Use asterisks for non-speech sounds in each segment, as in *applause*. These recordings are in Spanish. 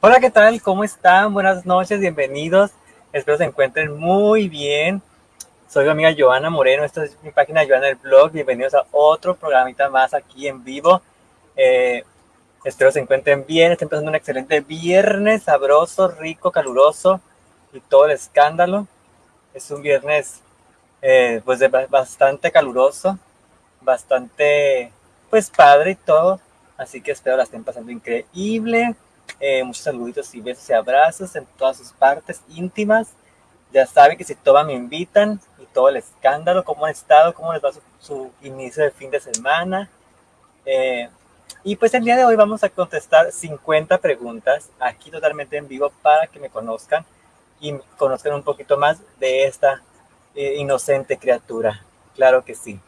Hola, ¿qué tal? ¿Cómo están? Buenas noches, bienvenidos. Espero se encuentren muy bien. Soy mi amiga Joana Moreno, esta es mi página Joana del blog. Bienvenidos a otro programita más aquí en vivo. Eh, espero se encuentren bien, estén pasando un excelente viernes, sabroso, rico, caluroso y todo el escándalo. Es un viernes eh, pues bastante caluroso, bastante pues padre y todo. Así que espero la estén pasando increíble. Eh, muchos saluditos y besos y abrazos en todas sus partes íntimas. Ya saben que si toman me invitan y todo el escándalo, cómo han estado, cómo les va su, inicio de fin de semana. Eh, y pues el día de hoy vamos a contestar 50 preguntas aquí totalmente en vivo para que me conozcan y conozcan un poquito más de esta eh, inocente criatura. Claro que sí,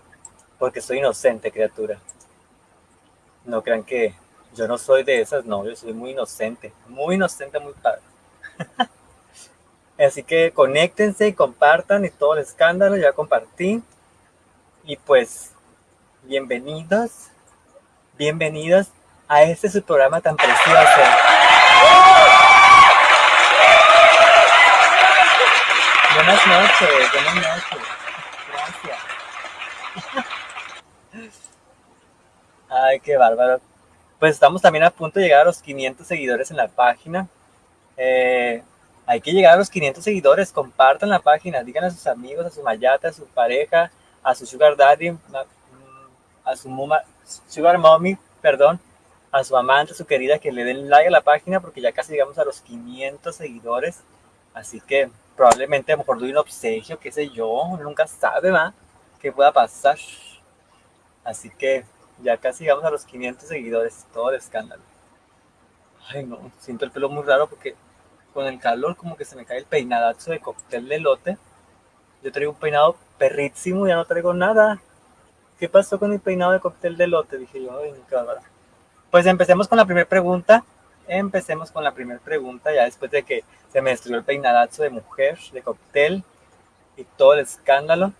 porque soy inocente criatura. No crean que yo no soy de esas, no, yo soy muy inocente, muy inocente, muy padre. *laughs* Así que conéctense y compartan y todo el escándalo, ya compartí. Y pues, bienvenidos, bienvenidos a este su programa tan precioso. Buenas noches, buenas noches. Gracias. *laughs* Ay, qué bárbaro pues estamos también a punto de llegar a los 500 seguidores en la página. Eh, hay que llegar a los 500 seguidores, compartan la página, digan a sus amigos, a su mayata, a su pareja, a su sugar daddy, a su mama, sugar mommy, perdón, a su amante, a su querida, que le den like a la página porque ya casi llegamos a los 500 seguidores. Así que probablemente a lo mejor doy un obsequio, qué sé yo, nunca sabe, ¿va? ¿Qué pueda pasar? Así que ya casi llegamos a los 500 seguidores, todo el escándalo. Ay, no, siento el pelo muy raro porque con el calor como que se me cae el peinadazo de cóctel de lote. Yo traigo un peinado perrísimo, ya no traigo nada. ¿Qué pasó con mi peinado de cóctel de lote? Dije yo, ay, qué bárbaro. Pues empecemos con la primera pregunta. Empecemos con la primera pregunta, ya después de que se me destruyó el peinadazo de mujer, de cóctel y todo el escándalo.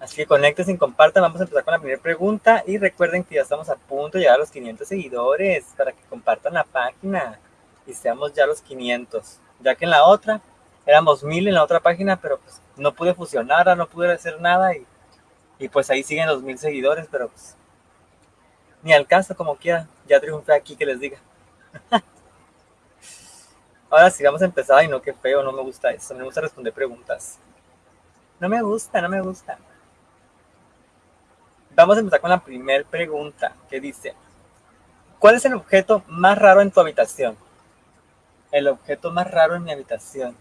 Así que conecten y compartan. Vamos a empezar con la primera pregunta. Y recuerden que ya estamos a punto de llegar a los 500 seguidores para que compartan la página y seamos ya los 500. Ya que en la otra éramos 1000 en la otra página, pero pues no pude fusionar, no pude hacer nada. Y, pues ahí siguen los 1000 seguidores, pero pues ni al como quiera. Ya triunfé aquí, que les diga. *laughs* Ahora sí, vamos a empezar. Ay, no, qué feo, no me gusta eso. Me gusta responder preguntas. No me gusta, no me gusta. Vamos a empezar con la primera pregunta que dice, ¿cuál es el objeto más raro en tu habitación? El objeto más raro en mi habitación.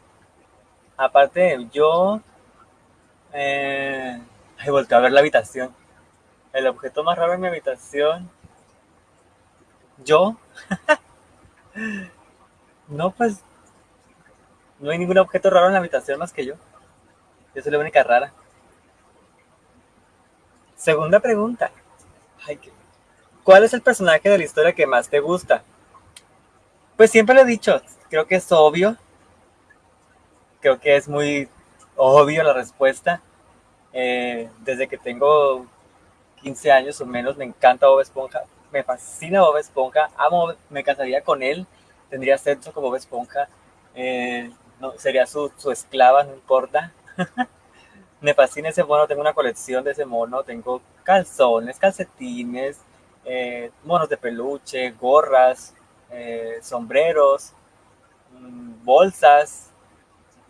Aparte de yo, eh, ay, a ver la habitación. El objeto más raro en mi habitación, yo. *laughs* no, pues, no hay ningún objeto raro en la habitación más que yo. Yo soy la única rara. Segunda pregunta. ¿Cuál es el personaje de la historia que más te gusta? Pues siempre lo he dicho, creo que es obvio. Creo que es muy obvio la respuesta. Eh, desde que tengo 15 años o menos me encanta Bob Esponja. Me fascina Bob Esponja. Amo, me casaría con él. Tendría sexo con Bob Esponja. Eh, no, sería su, su esclava, no importa. *laughs* me fascina ese mono, tengo una colección de ese mono, tengo calzones, calcetines, eh, monos de peluche, gorras, eh, sombreros, mm, bolsas,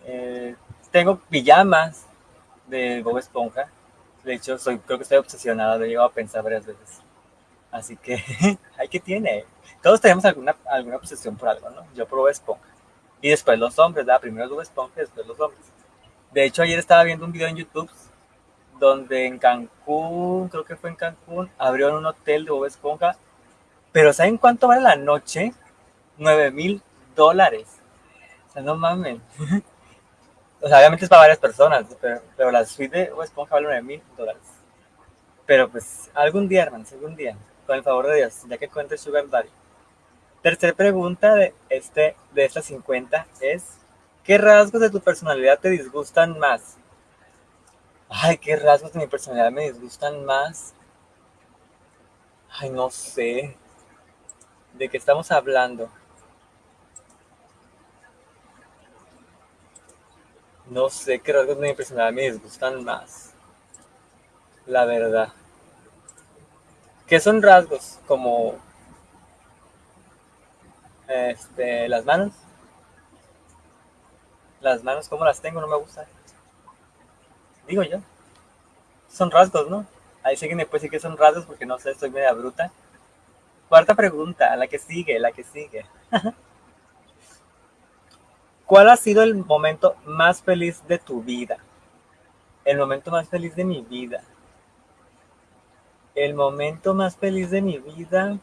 eh, tengo pijamas de Bob Esponja. De hecho, soy, creo que estoy obsesionada, lo he llegado a pensar varias veces. Así que, *laughs* hay que tiene. Todos tenemos alguna, alguna obsesión por algo, ¿no? Yo por Bob Esponja. Y después los hombres, ¿verdad? Primero Bob Esponja y después los hombres. De hecho, ayer estaba viendo un video en YouTube donde en Cancún, creo que fue en Cancún, abrieron un hotel de Bob Esponja. Pero ¿saben cuánto vale la noche? 9 mil dólares. O sea, no mames. *laughs* o sea, obviamente es para varias personas, pero, la suite de Bob Esponja vale 9 mil dólares. Pero pues algún día, hermanos, algún día, con el favor de Dios, ya que cuente Sugar Daddy. Tercera pregunta de, este, de estas 50 es, ¿qué rasgos de tu personalidad te disgustan más? Ay, qué rasgos de mi personalidad me disgustan más. Ay, no sé. ¿De qué estamos hablando? No sé qué rasgos de mi personalidad me disgustan más. La verdad. ¿Qué son rasgos? Como este, las manos. Las manos, ¿cómo las tengo? No me gusta. Digo yo. Son rasgos, ¿no? Ahí sí que me puede decir que son rasgos porque no sé, estoy media bruta. Cuarta pregunta, la que sigue, la que sigue. *laughs* ¿Cuál ha sido el momento más feliz de tu vida? El momento más feliz de mi vida. El momento más feliz de mi vida.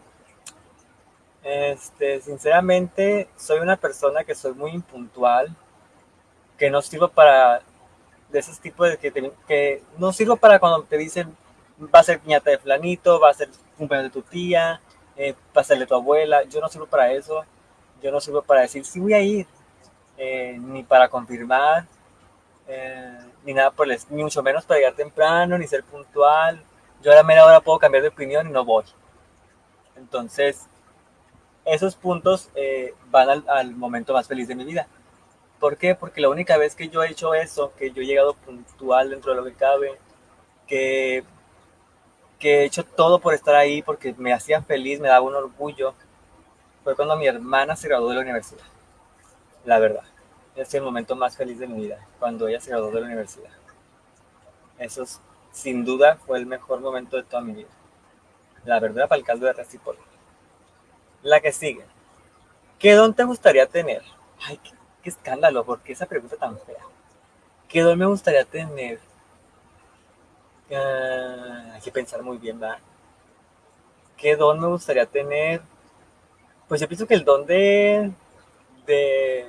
Este, sinceramente, soy una persona que soy muy impuntual, que no sirvo para de esos tipos de que, que no sirvo para cuando te dicen va a ser piñata de flanito, va a ser cumpleaños de tu tía, eh, va a ser de tu abuela. Yo no sirvo para eso. Yo no sirvo para decir sí voy a ir, eh, ni para confirmar, eh, ni nada por el, ni mucho menos para llegar temprano, ni ser puntual. Yo a la media hora puedo cambiar de opinión y no voy. Entonces, esos puntos van al, momento más feliz de mi vida. ¿Por qué? Porque la única vez que yo he hecho eso, que yo he llegado puntual dentro de lo que cabe, que, que he hecho todo por estar ahí, porque me hacía feliz, me daba un orgullo, fue cuando mi hermana se graduó de la universidad. La verdad. Es el momento más feliz de mi vida, cuando ella se graduó de la universidad. Eso sin duda fue el mejor momento de toda mi vida. La verdad, para el caldo de Recipol. La que sigue. ¿Qué don te gustaría tener? Ay, qué, escándalo, ¿por qué esa pregunta tan fea? ¿Qué don me gustaría tener? Ah, hay que pensar muy bien, ¿verdad? ¿Qué don me gustaría tener? Pues yo pienso que el don de, de,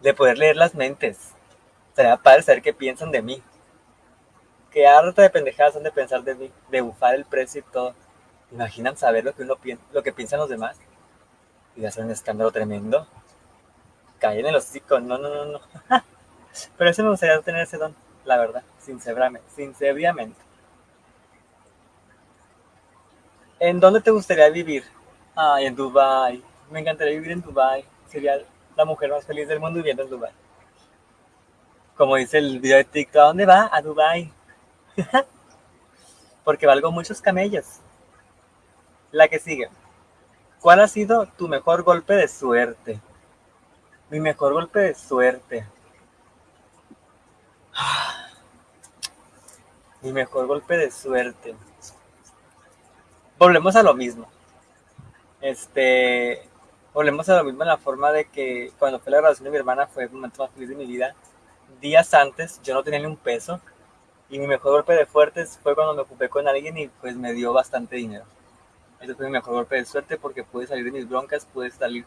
de poder leer las mentes. Sería padre saber qué piensan de mí. Qué harta de pendejadas son de pensar de mí, de bufar el precio y todo imaginan saber lo que uno lo que piensan los demás y hacer un escándalo tremendo. Caen en los hocico, no, no, no, no. *laughs* Pero ese me gustaría tener ese don, la verdad, sinceramente. sinceramente. ¿En dónde te gustaría vivir? Ay, en Dubai. Me encantaría vivir en Dubai. Sería la mujer más feliz del mundo viviendo en Dubai. Como dice el video de TikTok, ¿a dónde va? A Dubai. *laughs* Porque valgo muchos camellos. La que sigue. ¿Cuál ha sido tu mejor golpe de suerte? Mi mejor golpe de suerte. Mi mejor golpe de suerte. Volvemos a lo mismo. Este, volvemos a lo mismo en la forma de que cuando fue la graduación de mi hermana fue el momento más feliz de mi vida. Días antes yo no tenía ni un peso y mi mejor golpe de fuertes fue cuando me ocupé con alguien y pues me dio bastante dinero. Ese fue mi mejor golpe de suerte porque pude salir de mis broncas, pude salir,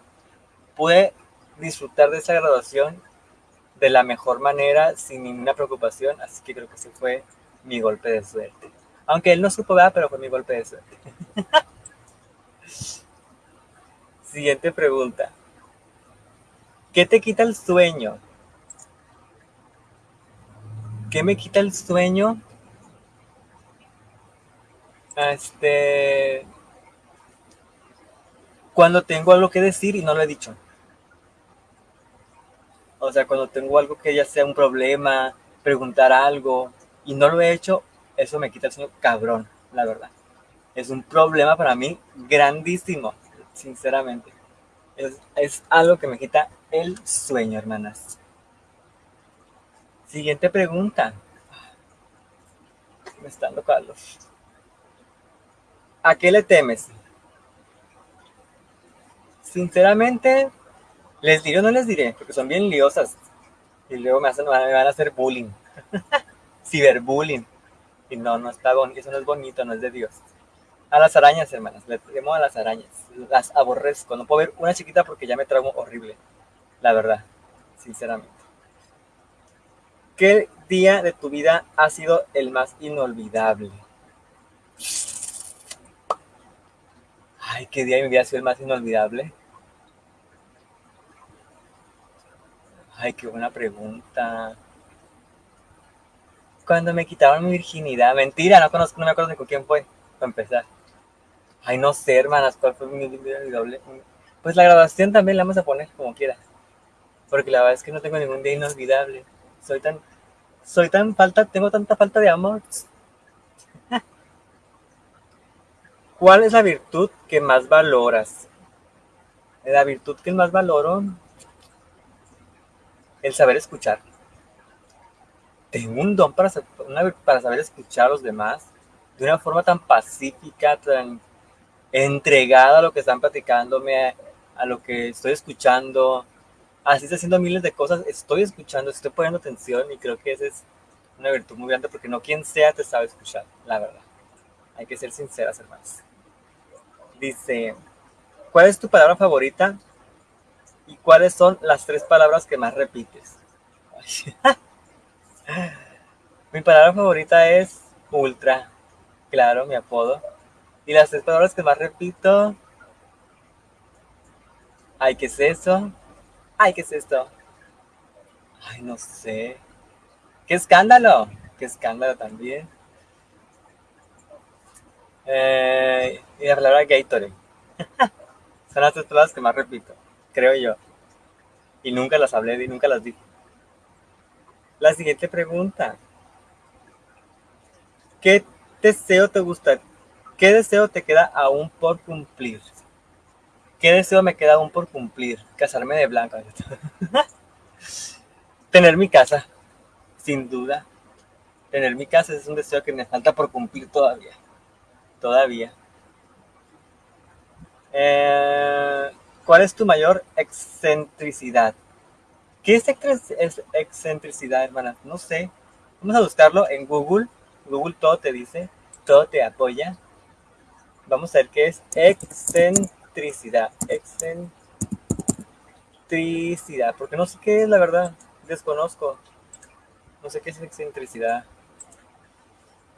pude disfrutar de esa graduación de la mejor manera, sin ninguna preocupación, así que creo que ese fue mi golpe de suerte. Aunque él no supo nada, pero fue mi golpe de suerte. *laughs* Siguiente pregunta. ¿Qué te quita el sueño? ¿Qué me quita el sueño? Este, cuando tengo algo que decir y no lo he dicho. O sea, cuando tengo algo que ya sea un problema, preguntar algo y no lo he hecho, eso me quita el sueño cabrón, la verdad. Es un problema para mí grandísimo, sinceramente. Es, es algo que me quita el sueño, hermanas. Siguiente pregunta. Me están Carlos. ¿A qué le temes? Sinceramente, les diré o no les diré, porque son bien liosas. Y luego me, hacen, me van a hacer bullying. *laughs* ciberbullying. Y no, no está bonito, eso no es bonito, no es de Dios. A las arañas, hermanas, le temo a las arañas. Las aborrezco. No puedo ver una chiquita porque ya me trago horrible. La verdad, sinceramente. ¿Qué día de tu vida ha sido el más inolvidable? Ay, ¿qué día de mi vida ha sido el más inolvidable? Ay, qué buena pregunta. Cuando me quitaron mi virginidad. Mentira, no conozco, no me acuerdo ni con quién fue, para empezar. Ay, no sé, hermanas, cuál fue mi inolvidable. Pues la grabación también la vamos a poner como quiera. Porque la verdad es que no tengo ningún día inolvidable. Soy tan, soy tan falta, tengo tanta falta de amor. *laughs* ¿Cuál es la virtud que más valoras? La virtud que más valoro el saber escuchar. Tengo un don para, para saber escuchar a los demás de una forma tan pacífica, tan entregada a lo que están platicándome, a, lo que estoy escuchando. Así está haciendo miles de cosas, estoy escuchando, estoy poniendo atención y creo que esa es una virtud muy grande porque no quien sea te sabe escuchar, la verdad. Hay que ser sinceras, hermanos. Dice, ¿cuál es tu palabra favorita? ¿Y cuáles son las tres palabras que más repites? *laughs* mi palabra favorita es ultra, claro, mi apodo. Y las tres palabras que más repito, ay, ¿qué es eso? Ay, ¿qué es esto? Ay, no sé. ¡Qué escándalo! ¡Qué escándalo también! Eh, y la palabra Gatorade. *laughs* Son las tres palabras que más repito creo yo. Y nunca las hablé y nunca las dije. La siguiente pregunta. ¿Qué deseo te gusta? ¿Qué deseo te queda aún por cumplir? ¿Qué deseo me queda aún por cumplir? Casarme de blanca. *laughs* Tener mi casa, sin duda. Tener mi casa es un deseo que me falta por cumplir todavía. Todavía. Eh, ¿Cuál es tu mayor excentricidad? ¿Qué es excentricidad, hermana? No sé. Vamos a buscarlo en Google. Google todo te dice, todo te apoya. Vamos a ver qué es excentricidad. Excentricidad. Porque no sé qué es, la verdad. Desconozco. No sé qué es excentricidad.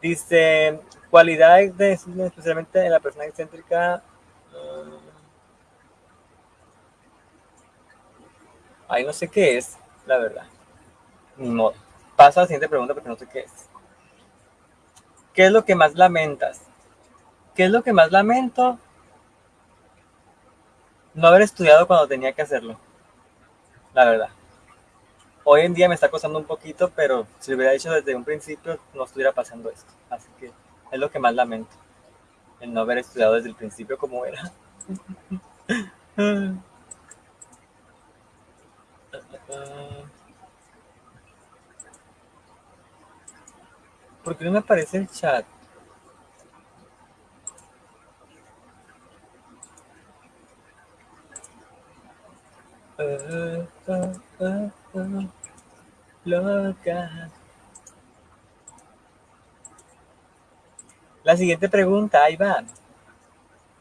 Dice, cualidades de, especialmente en la persona excéntrica. Ay, no sé qué es, la verdad. Ni modo. Paso a la siguiente pregunta porque no sé qué es. ¿Qué es lo que más lamentas? ¿Qué es lo que más lamento? No haber estudiado cuando tenía que hacerlo. La verdad. Hoy en día me está costando un poquito, pero si lo hubiera hecho desde un principio, no estuviera pasando esto. Así que es lo que más lamento. El no haber estudiado desde el principio como era. *laughs* ¿Por qué no me aparece el chat? loca. La siguiente pregunta, ahí va.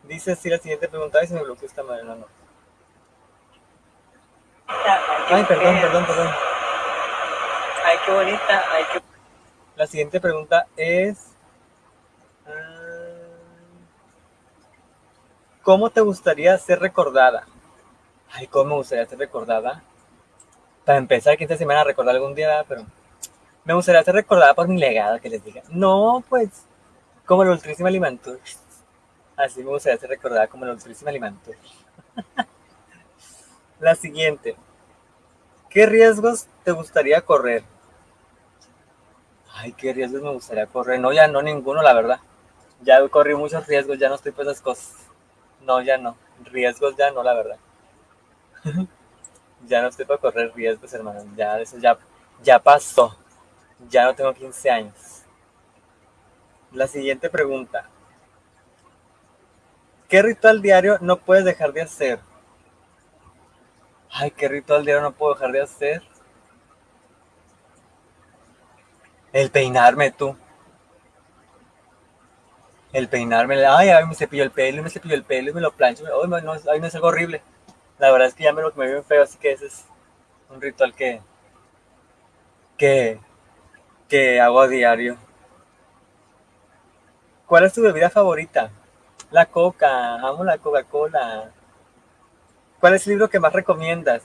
Dice así la siguiente pregunta, y se me bloqueó esta madre, no, no. Ay, perdón, perdón, perdón. Ay, qué bonita. Ay, qué... La siguiente pregunta es... Ah, ¿Cómo te gustaría ser recordada? Ay, ¿cómo me gustaría ser recordada? Para empezar, que esta semana recordar algún día, pero... Me gustaría ser recordada por mi legado, que les diga. No, pues, como el Ultrísima Limantur. Así me gustaría ser recordada como el Ultrísima Limantur. *laughs* La siguiente. ¿Qué riesgos te gustaría correr? Ay, qué riesgos me gustaría correr. No, ya no ninguno, la verdad. Ya corrí muchos riesgos, ya no estoy por esas cosas. No, ya no. Riesgos ya no, la verdad. *laughs* ya no estoy para correr riesgos, hermano. Ya eso ya, ya pasó. Ya no tengo 15 años. La siguiente pregunta. ¿Qué ritual diario no puedes dejar de hacer? Ay, qué ritual diario no puedo dejar de hacer. El peinarme, tú. El peinarme, ay, ay, me cepillo el pelo, me cepillo el pelo y me lo plancho. Ay, no, ay, no es algo horrible. La verdad es que ya me lo me veo feo, así que ese es un ritual que, que, que hago a diario. ¿Cuál es tu bebida favorita? La coca, amo la Coca-Cola. ¿Cuál es el libro que más recomiendas?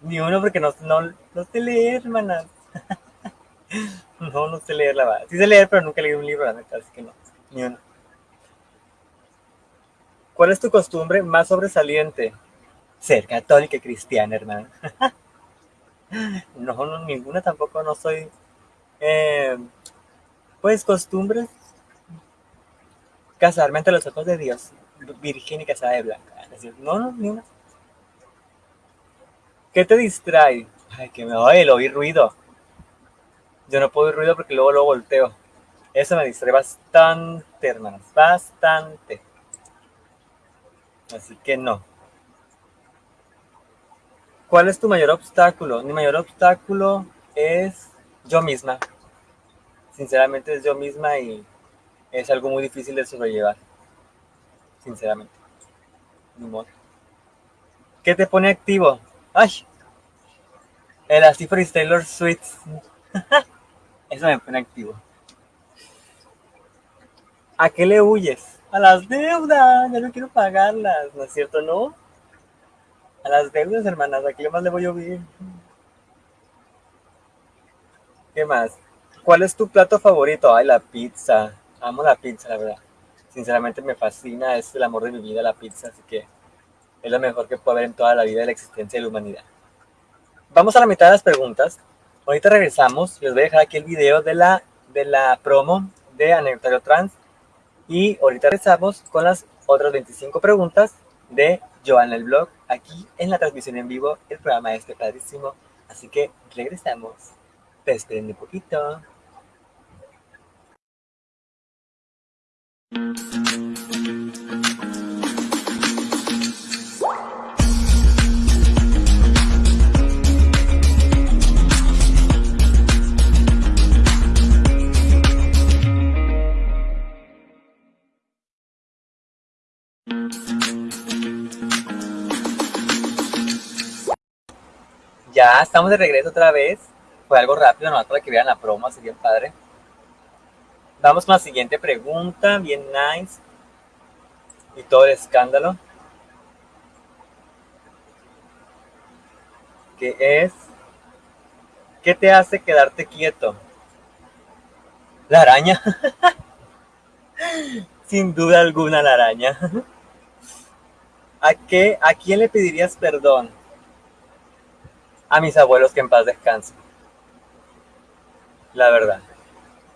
Ni uno porque no, no, no sé leer, hermanas. *laughs* *laughs* no, no sé leer la verdad. Sí sé leer, pero nunca leído un libro, la neta, así que no, ni uno. ¿Cuál es tu costumbre más sobresaliente? Ser católica cristiana, hermana. *laughs* no, no, ninguna tampoco, no soy... Eh, pues costumbres casarme ante los ojos de Dios, virgen y casada de blanca. No, no, ni una. ¿Qué te distrae? Ay, que me oye, lo oí ruido. Yo no puedo oír ruido porque luego lo volteo. Eso me distrae bastante, hermanas, bastante. Así que no. ¿Cuál es tu mayor obstáculo? Mi mayor obstáculo es yo misma. Sinceramente es yo misma y es algo muy difícil de sobrellevar. Sinceramente. Ni ¿Qué te pone activo? ¡Ay! El así Taylor Swift. *laughs* Eso me pone activo. ¿A qué le huyes? A las deudas. Ya no quiero pagarlas, ¿no es cierto? ¿No? A las deudas, hermanas. ¿A qué más le voy a huir? ¿Qué más? ¿Cuál es tu plato favorito? Ay, la pizza. Amo la pizza, la verdad. Sinceramente me fascina, es el amor de mi vida la pizza, así que es lo mejor que puedo haber en toda la vida de la existencia de la humanidad. Vamos a la mitad de las preguntas. Ahorita regresamos. Les voy a dejar aquí el video de la, de la promo de Anecdotario Trans. Y ahorita regresamos con las otras 25 preguntas de Joana el blog, aquí en la transmisión en vivo, el programa este padrísimo. Así que regresamos. Te esperen un poquito. Estamos de regreso otra vez. Fue algo rápido, nomás para que vean la promo, bien padre. Vamos con la siguiente pregunta, bien nice. Y todo el escándalo. Que es, ¿qué te hace quedarte quieto? La araña. *laughs* Sin duda alguna la araña. *laughs* ¿A, qué, ¿A quién le pedirías perdón? A mis abuelos que en paz descansen. La verdad.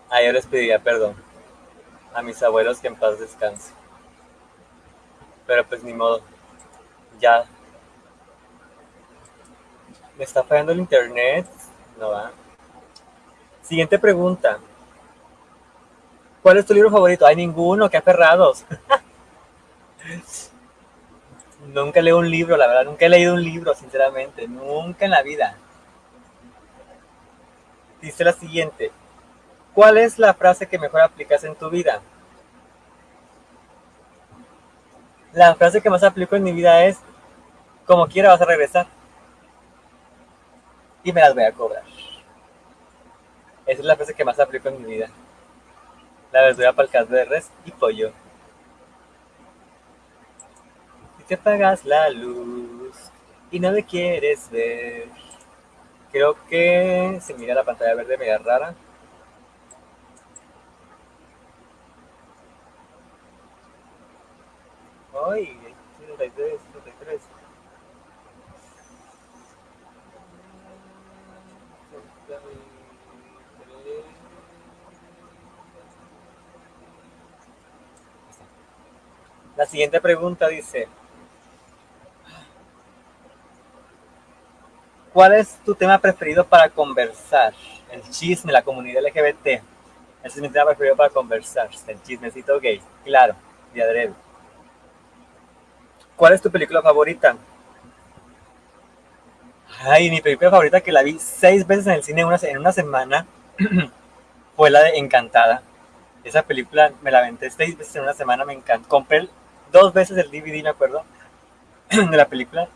A ellos les pediría perdón. A mis abuelos que en paz descansen. Pero pues ni modo. Ya. ¿Me está fallando el internet? No va. Siguiente pregunta. ¿Cuál es tu libro favorito? Hay ninguno, qué aferrados. *laughs* nunca leo un libro, la verdad, nunca he leído un libro, sinceramente, nunca en la vida. Dice la siguiente, ¿cuál es la frase que mejor aplicas en tu vida? La frase que más aplico en mi vida es, como quiera vas a regresar. Y me las voy a cobrar. Esa es la frase que más aplico en mi vida. La verdura para el caso de res y pollo te apagas la luz y no me quieres ver. Creo que se mira la pantalla verde media rara. Ay, 73, 73. La siguiente pregunta dice, ¿Cuál es tu tema preferido para conversar? El chisme, la comunidad LGBT. Ese es mi tema preferido para conversar. El chismecito gay. Claro, de adrede. ¿Cuál es tu película favorita? Ay, mi película favorita que la vi seis veces en el cine en una, semana *clears throat* fue la de Encantada. Esa película me la aventé seis veces en una semana, me encantó. Compré dos veces el DVD, me acuerdo, *clears throat* de la película.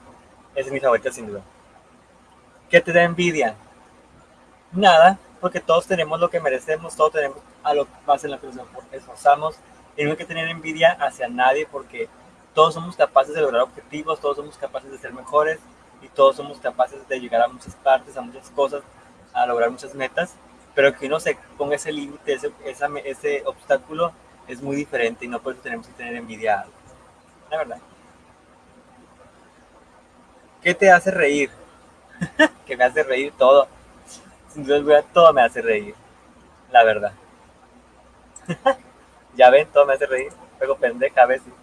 Es mi favorita sin duda. ¿Qué te da envidia? Nada, porque todos tenemos lo que merecemos, todos tenemos a lo más en lo que nos esforzamos. Y no hay que tener envidia hacia nadie porque todos somos capaces de lograr objetivos, todos somos capaces de ser mejores y todos somos capaces de llegar a muchas partes, a muchas cosas, a lograr muchas metas, pero que uno se ponga ese límite, ese, obstáculo es muy diferente y no por tenemos que tener envidia La verdad. ¿Qué te hace reír? *laughs* que me hace reír todo. Sin duda todo me hace reír. La verdad. *laughs* ya ven, todo me hace reír. Luego pendeja a veces.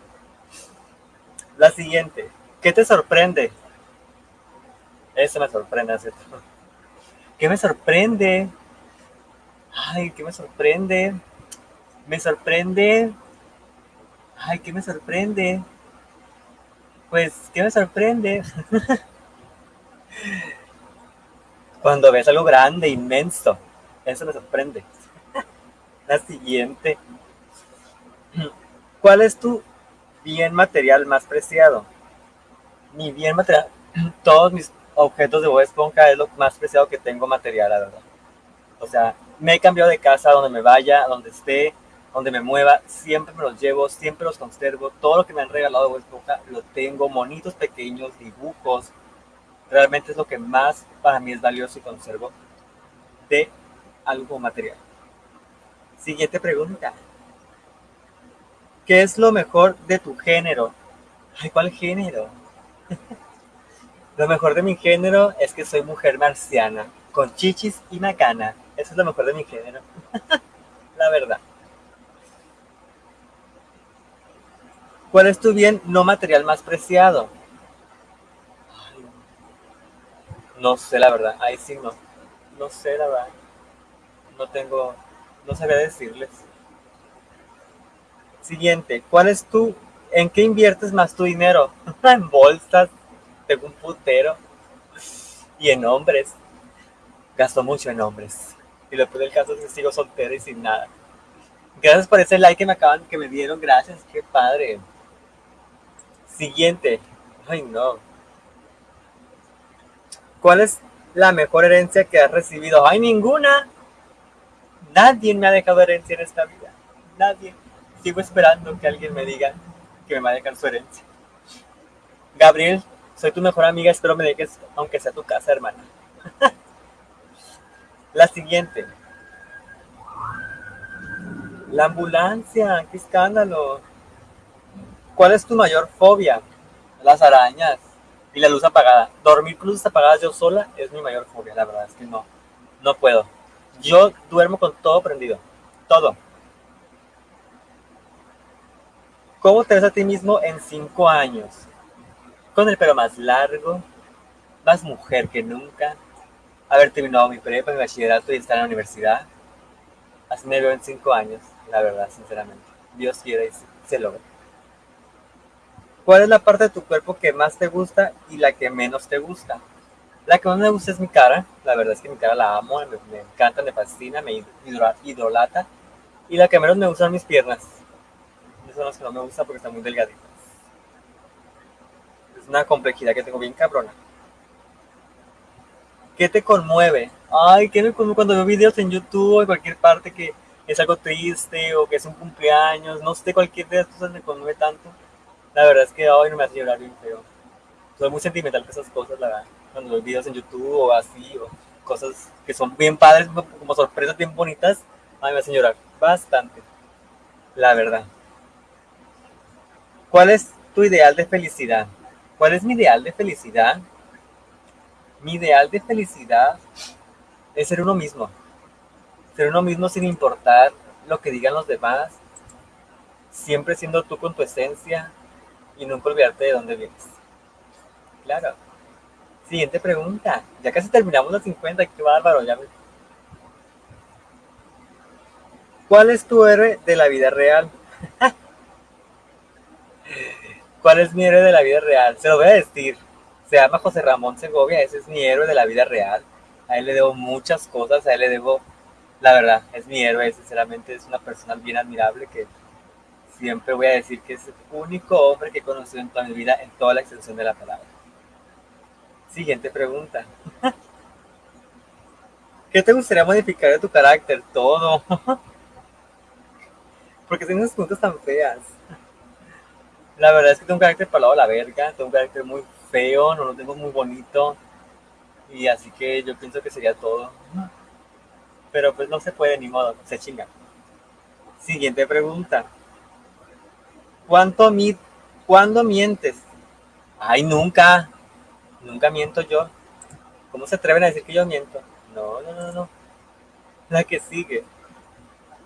La siguiente. ¿Qué te sorprende? Eso me sorprende, ¿cierto? *laughs* ¿Qué me sorprende? Ay, ¿qué me sorprende? Me sorprende. Ay, ¿qué me sorprende? Pues, ¿qué me sorprende? Cuando ves algo grande, inmenso. Eso me sorprende. *laughs* La siguiente. ¿Cuál es tu bien material más preciado. Mi bien material, *clears throat* todos mis objetos de Bob Esponja es lo más preciado que tengo material, la verdad. O sea, me he cambiado de casa, donde me vaya, donde esté, donde me mueva, siempre me los llevo, siempre los conservo. Todo lo que me han regalado de Bob Esponja lo tengo, monitos pequeños, dibujos. Realmente es lo que más para mí es valioso y conservo de algo material. Siguiente pregunta. ¿Qué es lo mejor de tu género? Ay, ¿cuál género? *laughs* lo mejor de mi género es que soy mujer marciana, con chichis y macana. Eso es lo mejor de mi género. *laughs* La verdad. ¿Cuál es tu bien no material más preciado? No sé la verdad. Ahí sí no. No sé la verdad. No tengo, no sabía decirles. Siguiente, ¿cuál es tu, en qué inviertes más tu dinero? *laughs* en bolsas, tengo un putero. Y en hombres. Gasto mucho en hombres. Y peor del caso es que sigo soltero y sin nada. Gracias por ese like que me acaban, que me dieron. Gracias, qué padre. Siguiente. Ay, no. ¿Cuál es la mejor herencia que has recibido? Ay, ninguna. Nadie me ha dejado herencia en esta vida. Nadie sigo esperando que alguien me diga que me va a dejar su herencia. Gabriel, soy tu mejor amiga, espero me dejes, aunque sea tu casa, hermana. *laughs* La siguiente. La ambulancia, qué escándalo. ¿Cuál es tu mayor fobia? Las arañas y la luz apagada. Dormir con luces apagadas yo sola es mi mayor fobia, la verdad es que no, no puedo. Yo duermo con todo prendido, todo. ¿Cómo te ves a ti mismo en cinco años? Con el pelo más largo, más mujer que nunca, haber terminado mi prepa, mi bachillerato y estar en la universidad. Así me veo en cinco años, la verdad, sinceramente. Dios quiera y se logra. ¿Cuál es la parte de tu cuerpo que más te gusta y la que menos te gusta? La que más me gusta es mi cara. La verdad es que mi cara la amo, me, encanta, me fascina, me idolata. Y la que menos me gusta son mis piernas son las que no me gusta porque están muy delgaditas. Es una complejidad que tengo bien cabrona. ¿Qué te conmueve? Ay, ¿qué me conmueve cuando veo videos en YouTube o en cualquier parte que es algo triste o que es un cumpleaños? No sé, cualquier de estas me conmueve tanto. La verdad es que hoy no me hace llorar bien feo. Soy muy sentimental con esas cosas, la verdad. Cuando veo videos en YouTube o así, o cosas que son bien padres, como sorpresas bien bonitas, a mí me hacen llorar bastante. La verdad. ¿Cuál es tu ideal de felicidad? ¿Cuál es mi ideal de felicidad? Mi ideal de felicidad es ser uno mismo. Ser uno mismo sin importar lo que digan los demás. Siempre siendo tú con tu esencia y nunca olvidarte de dónde vienes. Claro. Siguiente pregunta. Ya casi terminamos los 50. Qué bárbaro. Ya ¿Cuál es tu héroe de la vida real? *laughs* ¿Cuál es mi héroe de la vida real? Se lo voy a decir. Se llama José Ramón Segovia, ese es mi héroe de la vida real. A él le debo muchas cosas, a él le debo La verdad, es mi héroe, sinceramente es una persona bien admirable que siempre voy a decir que es el único hombre que he conocido en toda mi vida en toda la extensión de la palabra. Siguiente pregunta. *laughs* ¿Qué te gustaría modificar de tu carácter? Todo. *laughs* Porque tienes preguntas tan feas. La verdad es que tengo un carácter para la verga, tengo un carácter muy feo, no lo tengo muy bonito. Y así que yo pienso que sería todo. Pero pues no se puede ni modo, se chinga. Siguiente pregunta. ¿Cuánto mi ¿Cuándo mientes? Ay, nunca. Nunca miento yo. ¿Cómo se atreven a decir que yo miento? No, no, no, no. La que sigue.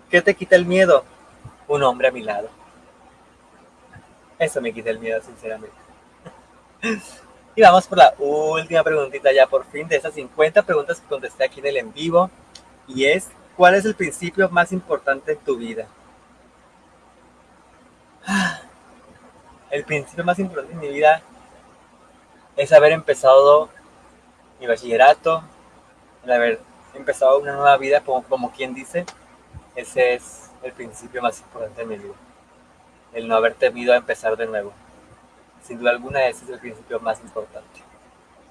¿Qué te quita el miedo? Un hombre a mi lado. Eso me quita el miedo, sinceramente. *laughs* Y vamos por la última preguntita ya por fin de esas 50 preguntas que contesté aquí en el en vivo. Y es, ¿cuál es el principio más importante en tu vida? El principio más importante en mi vida es haber empezado mi bachillerato, el haber empezado una nueva vida, como, como quien dice, ese es el principio más importante de mi vida. El no haber temido a empezar de nuevo. Sin duda alguna, ese es el principio más importante.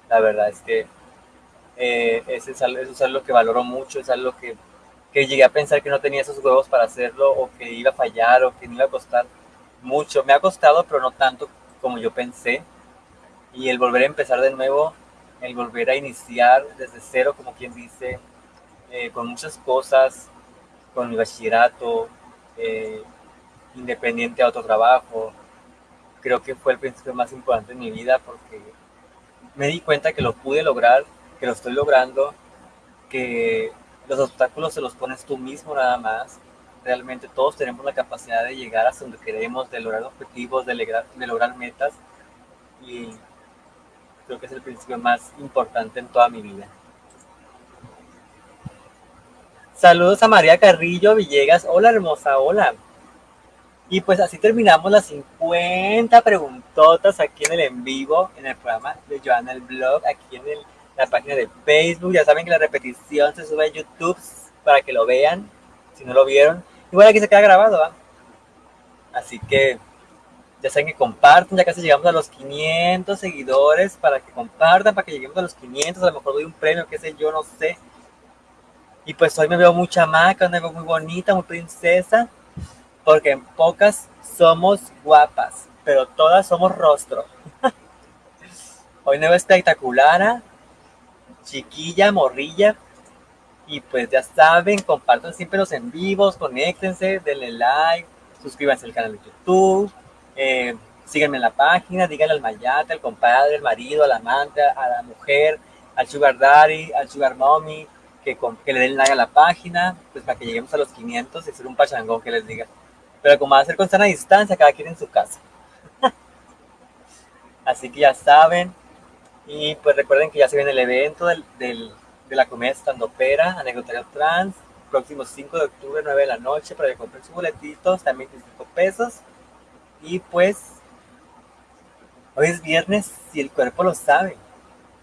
La verdad es que eh, ese es algo, eso es algo que valoro mucho, es algo que, que llegué a pensar que no tenía esos huevos para hacerlo, o que iba a fallar, o que me iba a costar mucho. Me ha costado, pero no tanto como yo pensé y el volver a empezar de nuevo, el volver a iniciar desde cero, como quien dice, eh, con muchas cosas, con mi bachillerato, eh, independiente a otro trabajo, creo que fue el principio más importante en mi vida porque me di cuenta que lo pude lograr, que lo estoy logrando, que los obstáculos se los pones tú mismo nada más. Realmente todos tenemos la capacidad de llegar hasta donde queremos, de lograr objetivos, de lograr, metas. Y creo que es el principio más importante en toda mi vida. Saludos a María Carrillo Villegas. Hola hermosa, hola. Y pues así terminamos las 50 preguntotas aquí en el en vivo, en el programa de Joana el blog, aquí en la página de Facebook. Ya saben que la repetición se sube a YouTube para que lo vean, si no lo vieron. Igual aquí se queda grabado. Así que ya saben que compartan, ya casi llegamos a los 500 seguidores para que compartan, para que lleguemos a los 500, a lo mejor doy un premio, qué sé yo, no sé. Y pues hoy me veo muy chamaca, me veo muy bonita, muy princesa, porque en pocas somos guapas, pero todas somos rostro. *laughs* hoy me veo espectacular, chiquilla, morrilla, y pues ya saben, compartan siempre los en vivos, conéctense, denle like, suscríbanse al canal de YouTube eh, síganme en la página, díganle al mayate, al compadre, al marido, al amante, a la mujer, al sugar daddy, al sugar mommy, que, que le den like a la página, pues para que lleguemos a los 500 y hacer un pachangón que les diga. Pero como va a ser con sana distancia, cada quien en su casa. *laughs* Así que ya saben. Y pues recuerden que ya se viene el evento del, del, de la comedia estandopera, anecdotario trans, próximo 5 de octubre, 9 de la noche, para que compren sus boletitos, también 25 pesos. Y pues, hoy es viernes y el cuerpo lo sabe.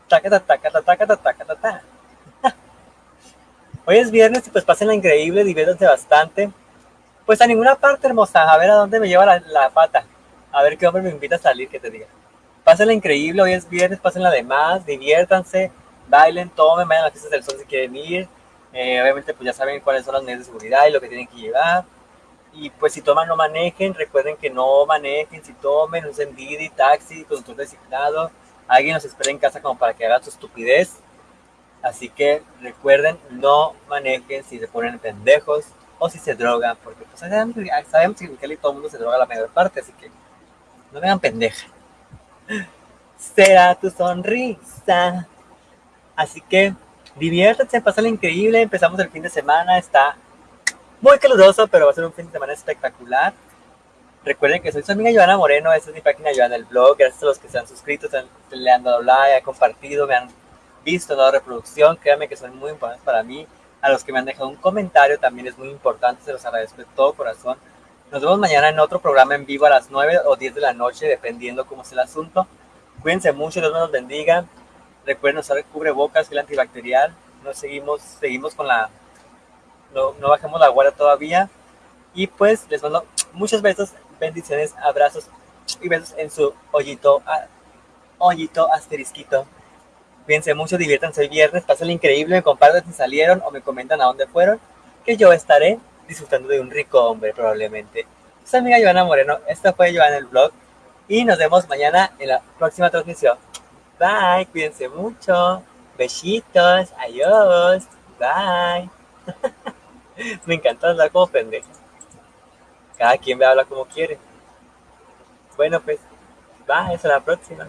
Taca, taca, taca, taca, taca, *laughs* Hoy es viernes y pues pasen la increíble, diviértanse bastante. Pues a ninguna parte, hermosa. A ver a dónde me lleva la, pata. A ver qué hombre me invita a salir, que te diga. Pásenla increíble, hoy es viernes, pásenla de más, diviértanse, bailen, tomen, vayan a las fiestas del sol si quieren ir. Eh, obviamente pues ya saben cuáles son las medidas de seguridad y lo que tienen que llevar. Y pues si toman, no manejen. Recuerden que no manejen. Si tomen, usen Didi, taxi, conductor designado. Alguien nos espera en casa como para que haga su estupidez. Así que recuerden, no manejen si se ponen pendejos o si se drogan. Porque pues, sabemos, que en Cali todo el mundo se droga la mayor parte. Así que no me hagan pendeja. *laughs* Será tu sonrisa. Así que diviértanse, pasen increíble. Empezamos el fin de semana. Está muy caluroso, pero va a ser un fin de semana espectacular. Recuerden que soy su amiga Joana Moreno, esta es mi página Joana el blog, gracias a los que se han suscrito, se han, le han dado like, han compartido, me han visto, dado reproducción, créanme que son muy importantes para mí. A los que me han dejado un comentario también es muy importante, se los agradezco de todo corazón. Nos vemos mañana en otro programa en vivo a las 9 o 10 de la noche, dependiendo cómo sea el asunto. Cuídense mucho, Dios nos bendiga. Recuerden usar el cubrebocas, el antibacterial. Nos seguimos, seguimos con la no, no bajemos la guardia todavía. Y pues les mando muchos besos, bendiciones, abrazos y besos en su hoyito, hoyito asterisquito. Cuídense mucho, diviértanse el viernes, pasen increíble, me comparten si salieron o me comentan a dónde fueron, que yo estaré disfrutando de un rico hombre probablemente. Soy amiga Joana Moreno, esto fue Joana el vlog y nos vemos mañana en la próxima transmisión. Bye, cuídense mucho, besitos, adiós, bye. *laughs* me encanta hablar como pendejo. Cada quien me habla como quiere. Bueno pues, bye, hasta la próxima.